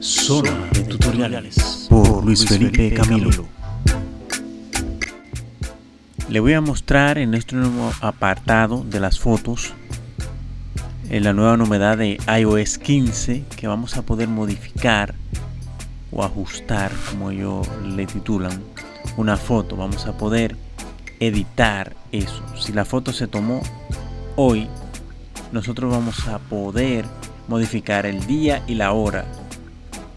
Zona de tutoriales por Luis Felipe Camilo. Le voy a mostrar en nuestro nuevo apartado de las fotos en la nueva novedad de iOS 15 que vamos a poder modificar o ajustar como ellos le titulan una foto. Vamos a poder editar eso. Si la foto se tomó hoy nosotros vamos a poder modificar el día y la hora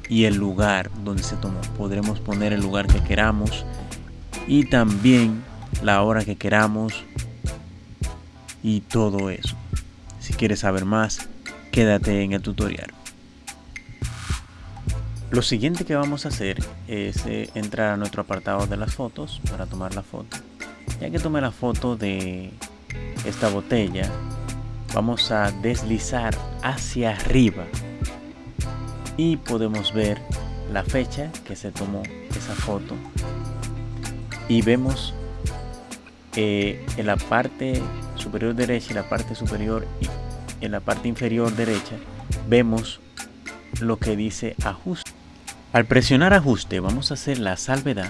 y el lugar donde se tomó podremos poner el lugar que queramos y también la hora que queramos y todo eso si quieres saber más, quédate en el tutorial. Lo siguiente que vamos a hacer es eh, entrar a nuestro apartado de las fotos para tomar la foto. Ya que tomé la foto de esta botella, vamos a deslizar hacia arriba y podemos ver la fecha que se tomó esa foto y vemos eh, en la parte superior derecha y la parte superior y en la parte inferior derecha vemos lo que dice ajuste. Al presionar ajuste vamos a hacer la salvedad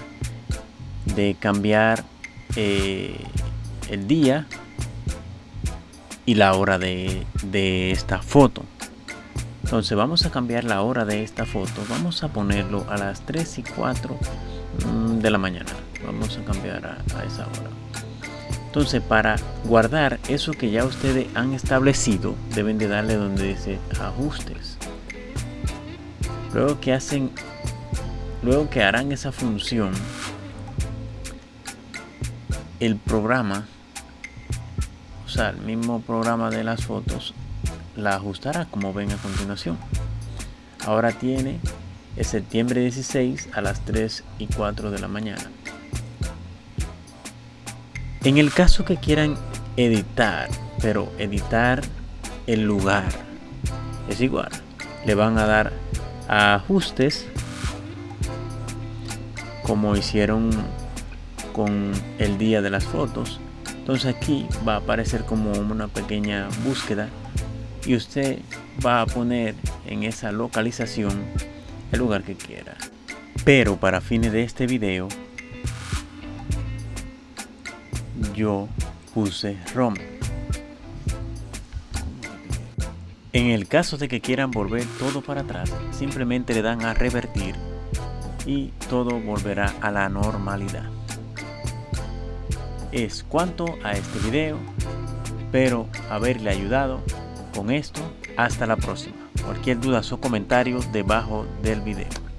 de cambiar eh, el día y la hora de, de esta foto. Entonces vamos a cambiar la hora de esta foto. Vamos a ponerlo a las 3 y 4 mm, de la mañana. Vamos a cambiar a esa hora. Entonces para guardar eso que ya ustedes han establecido, deben de darle donde dice ajustes. Luego que hacen, luego que harán esa función, el programa, o sea, el mismo programa de las fotos, la ajustará como ven a continuación. Ahora tiene el septiembre 16 a las 3 y 4 de la mañana. En el caso que quieran editar, pero editar el lugar, es igual. Le van a dar a ajustes como hicieron con el día de las fotos. Entonces aquí va a aparecer como una pequeña búsqueda y usted va a poner en esa localización el lugar que quiera. Pero para fines de este video yo puse Roma. En el caso de que quieran volver todo para atrás, simplemente le dan a revertir y todo volverá a la normalidad. Es cuanto a este video, espero haberle ayudado con esto. Hasta la próxima. Cualquier duda o comentario debajo del video.